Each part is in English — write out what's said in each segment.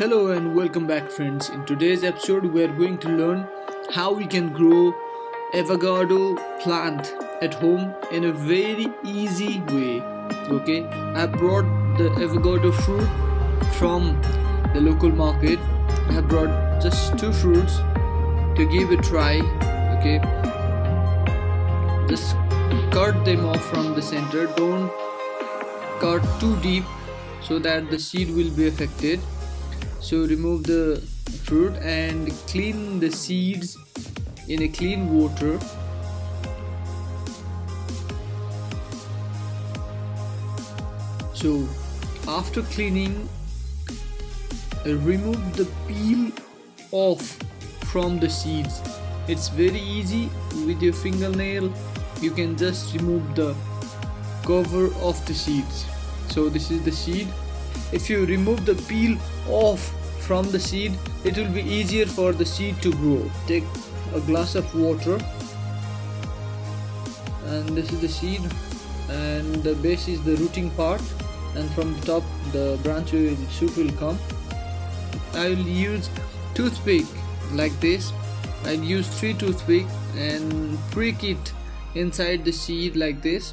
Hello and welcome back friends. In today's episode we are going to learn how we can grow avocado plant at home in a very easy way. Okay, I brought the avocado fruit from the local market. I brought just two fruits to give a try. Okay, just cut them off from the center. Don't cut too deep so that the seed will be affected so remove the fruit and clean the seeds in a clean water. So after cleaning remove the peel off from the seeds. It's very easy. With your fingernail you can just remove the cover of the seeds. So this is the seed. If you remove the peel off from the seed it will be easier for the seed to grow. Take a glass of water and this is the seed and the base is the rooting part and from the top the branch will shoot will come. I will use toothpick like this. I'll use three toothpick and prick it inside the seed like this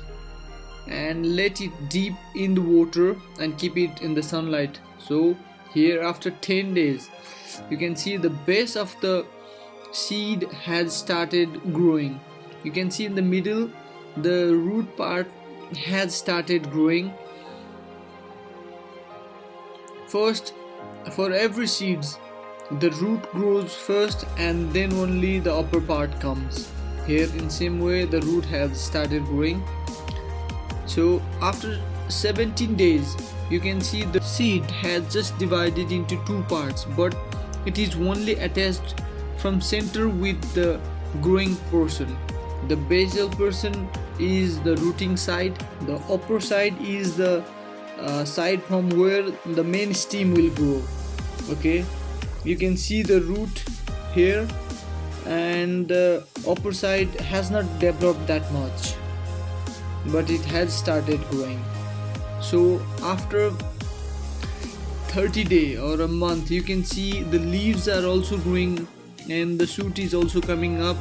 and let it deep in the water and keep it in the sunlight. So here after 10 days you can see the base of the seed has started growing. You can see in the middle the root part has started growing. First for every seeds the root grows first and then only the upper part comes. Here in same way the root has started growing. So after 17 days you can see the seed has just divided into two parts but it is only attached from center with the growing portion. The basal portion is the rooting side the upper side is the uh, side from where the main stem will grow. Okay? You can see the root here and the upper side has not developed that much but it has started growing so after 30 day or a month you can see the leaves are also growing and the shoot is also coming up.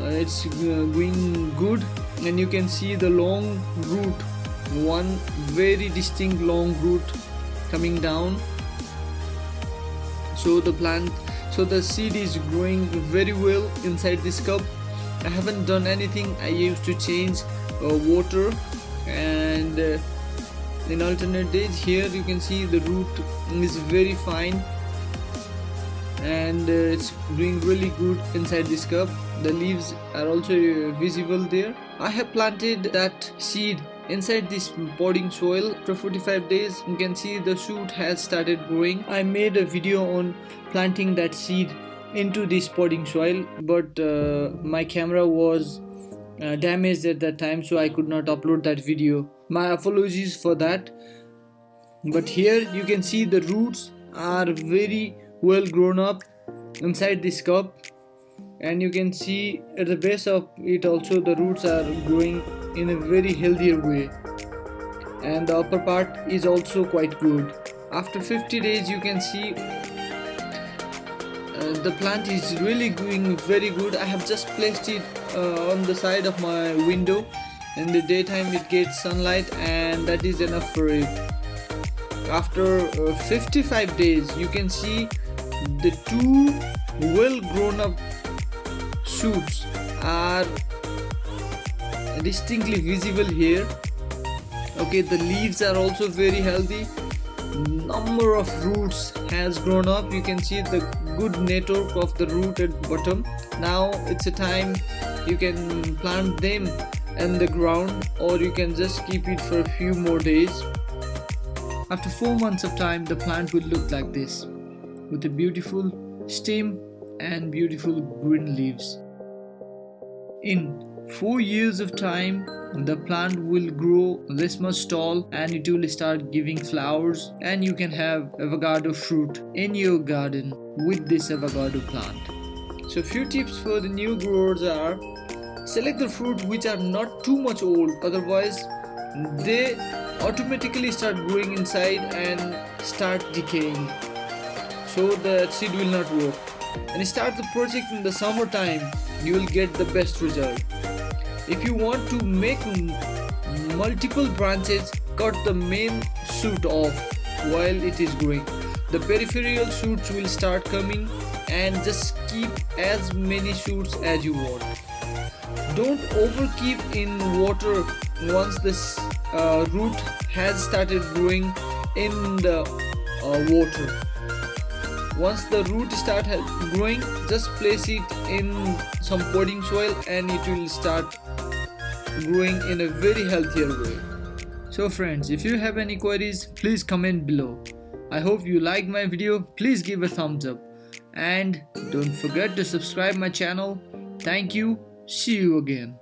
Uh, it's uh, going good and you can see the long root. One very distinct long root coming down. So the plant so the seed is growing very well inside this cup. I haven't done anything. I used to change uh, water and uh, in alternate days here you can see the root is very fine. And uh, it's doing really good inside this cup the leaves are also uh, visible there. I have planted that seed inside this potting soil after 45 days. You can see the shoot has started growing. I made a video on planting that seed into this potting soil but uh, my camera was uh, damaged at that time so I could not upload that video. My apologies for that. But here you can see the roots are very well grown up inside this cup. And you can see at the base of it also the roots are growing in a very healthier way. And the upper part is also quite good. After 50 days you can see uh, the plant is really doing very good. I have just placed it uh, on the side of my window. In the daytime it gets sunlight and that is enough for it. After uh, 55 days you can see the two well grown up shoots are distinctly visible here. Okay the leaves are also very healthy number of roots has grown up. You can see the good network of the root at bottom. Now it's a time you can plant them in the ground or you can just keep it for a few more days. After 4 months of time the plant will look like this with a beautiful stem and beautiful green leaves. In 4 years of time the plant will grow this much tall and it will start giving flowers and you can have avocado fruit in your garden with this avocado plant. So few tips for the new growers are select the fruit which are not too much old otherwise they automatically start growing inside and start decaying. So the seed will not work. And start the project in the summertime you will get the best result if you want to make multiple branches cut the main shoot off while it is growing. The peripheral shoots will start coming and just keep as many shoots as you want. Don't overkeep in water once this uh, root has started growing in the uh, water. Once the root start growing just place it in some potting soil and it will start growing in a very healthier way. So friends if you have any queries please comment below. I hope you like my video. Please give a thumbs up. And don't forget to subscribe my channel. Thank you. See you again